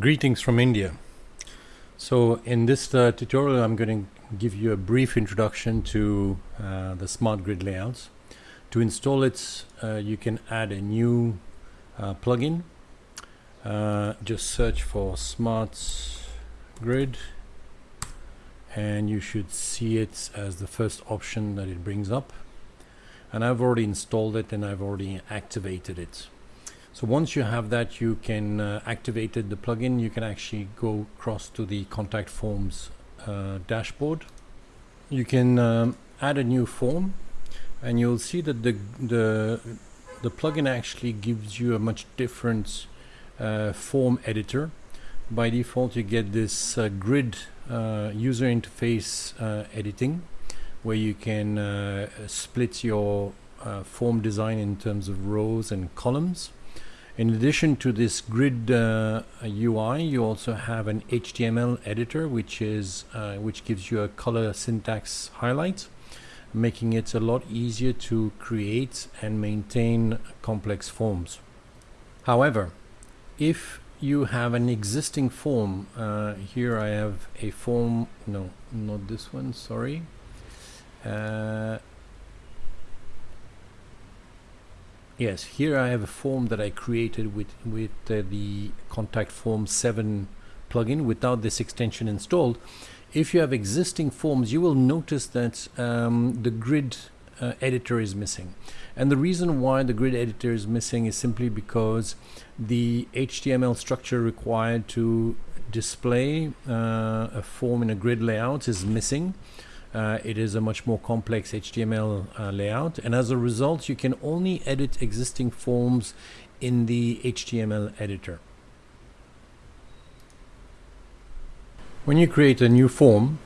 Greetings from India. So in this uh, tutorial I'm going to give you a brief introduction to uh, the smart grid layouts. To install it uh, you can add a new uh, plugin. Uh, just search for smart grid and you should see it as the first option that it brings up and I've already installed it and I've already activated it. So once you have that, you can uh, activate the plugin. You can actually go across to the contact forms uh, dashboard. You can um, add a new form, and you'll see that the the the plugin actually gives you a much different uh, form editor. By default, you get this uh, grid uh, user interface uh, editing, where you can split your form design in terms of rows and columns in addition to this grid uh, UI, you also have an HTML editor, which is uh, which gives you a color syntax highlight, making it a lot easier to create and maintain complex forms. However, if you have an existing form, uh, here I have a form, no, not this one, sorry. Uh, Yes, here I have a form that I created with, with uh, the Contact Form 7 plugin without this extension installed. If you have existing forms, you will notice that um, the grid uh, editor is missing. And the reason why the grid editor is missing is simply because the HTML structure required to display uh, a form in a grid layout is missing. Uh, it is a much more complex HTML uh, layout and as a result you can only edit existing forms in the HTML editor. When you create a new form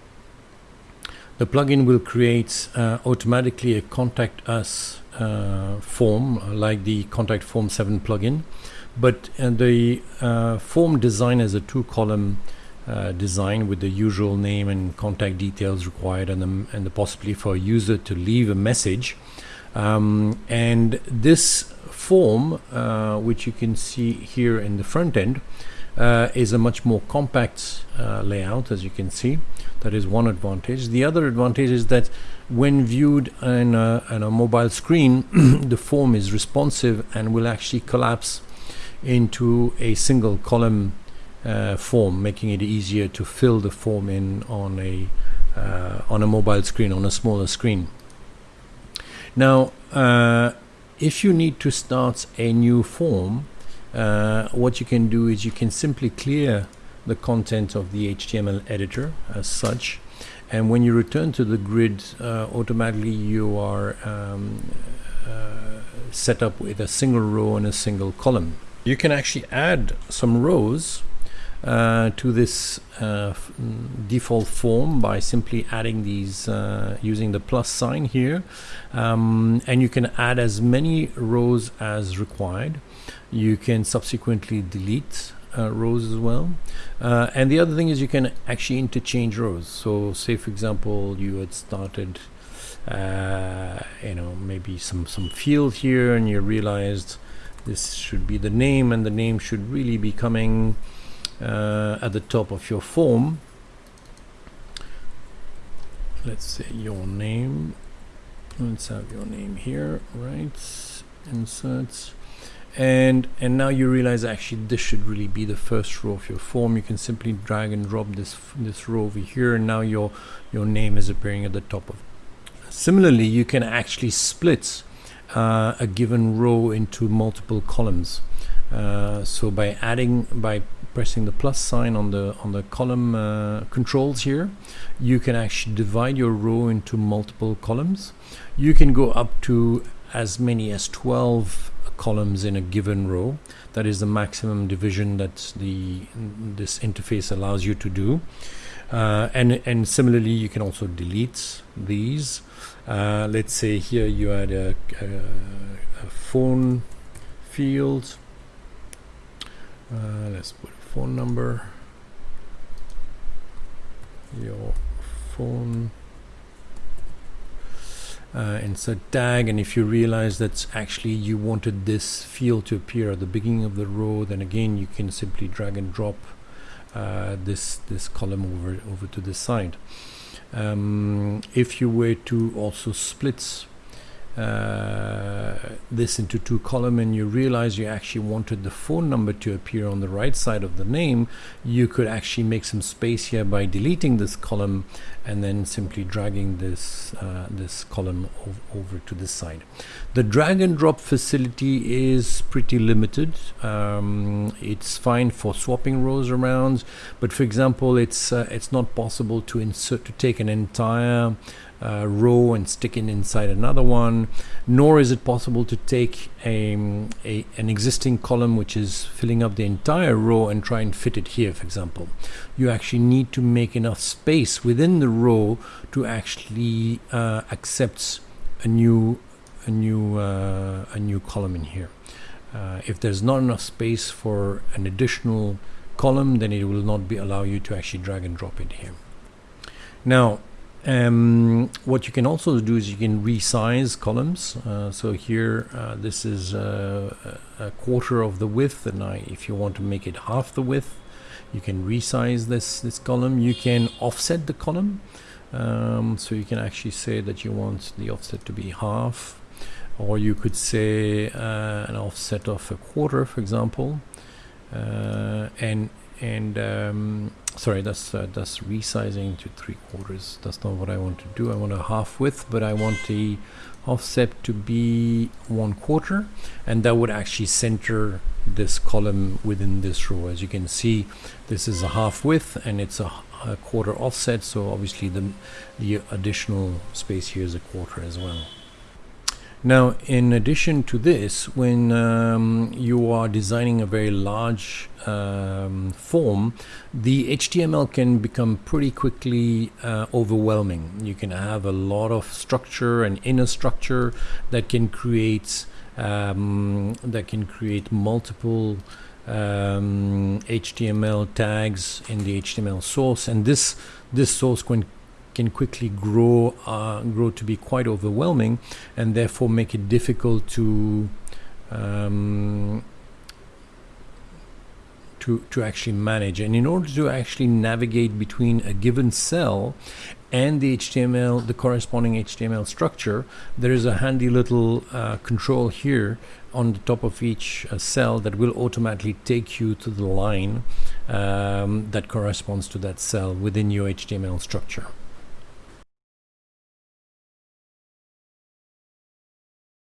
the plugin will create uh, automatically a contact us uh, form like the contact form 7 plugin but uh, the uh, form design is a two column uh, design with the usual name and contact details required and the, and the possibility for a user to leave a message. Um, and this form, uh, which you can see here in the front end, uh, is a much more compact uh, layout as you can see. That is one advantage. The other advantage is that when viewed on a, on a mobile screen, the form is responsive and will actually collapse into a single column uh, form, making it easier to fill the form in on a uh, on a mobile screen, on a smaller screen. Now, uh, if you need to start a new form, uh, what you can do is you can simply clear the content of the HTML editor as such, and when you return to the grid, uh, automatically you are um, uh, set up with a single row and a single column. You can actually add some rows to this uh, default form by simply adding these uh, using the plus sign here. Um, and you can add as many rows as required. You can subsequently delete uh, rows as well. Uh, and the other thing is you can actually interchange rows. So say for example you had started uh, you know maybe some some field here and you realized this should be the name and the name should really be coming uh, at the top of your form. Let's say your name. Let's have your name here right? Insert and and now you realize actually this should really be the first row of your form. You can simply drag and drop this this row over here and now your your name is appearing at the top of similarly you can actually split uh, a given row into multiple columns. Uh, so by adding by pressing the plus sign on the on the column uh, controls here. You can actually divide your row into multiple columns. You can go up to as many as 12 columns in a given row. That is the maximum division that the this interface allows you to do. Uh, and and similarly you can also delete these. Uh, let's say here you had a, a, a phone field. Uh, let's put phone number your phone uh, insert tag and if you realize that actually you wanted this field to appear at the beginning of the row then again you can simply drag and drop uh, this this column over over to the side. Um, if you were to also split uh, this into two column and you realize you actually wanted the phone number to appear on the right side of the name you could actually make some space here by deleting this column and then simply dragging this uh, this column ov over to this side. The drag and drop facility is pretty limited. Um, it's fine for swapping rows around but for example it's uh, it's not possible to insert to take an entire uh, row and stick it inside another one nor is it possible to take a, a, an existing column which is filling up the entire row and try and fit it here for example. You actually need to make enough space within the row to actually uh, accept a new a new uh, a new column in here. Uh, if there's not enough space for an additional column then it will not be allow you to actually drag and drop it here. Now um, what you can also do is you can resize columns. Uh, so here, uh, this is uh, a quarter of the width, and I, if you want to make it half the width, you can resize this this column. You can offset the column, um, so you can actually say that you want the offset to be half, or you could say uh, an offset of a quarter, for example, uh, and and um, sorry that's uh, that's resizing to three quarters. That's not what I want to do. I want a half width but I want the offset to be one quarter. And that would actually center this column within this row. As you can see this is a half width and it's a, a quarter offset. So obviously the the additional space here is a quarter as well now, in addition to this, when um, you are designing a very large um, form, the HTML can become pretty quickly uh, overwhelming. You can have a lot of structure and inner structure that can create um, that can create multiple um, HTML tags in the HTML source, and this this source can can quickly grow uh, grow to be quite overwhelming and therefore make it difficult to um, to, to actually manage. And in order to actually navigate between a given cell and the HTML the corresponding HTML structure there is a handy little uh, control here on the top of each uh, cell that will automatically take you to the line um, that corresponds to that cell within your HTML structure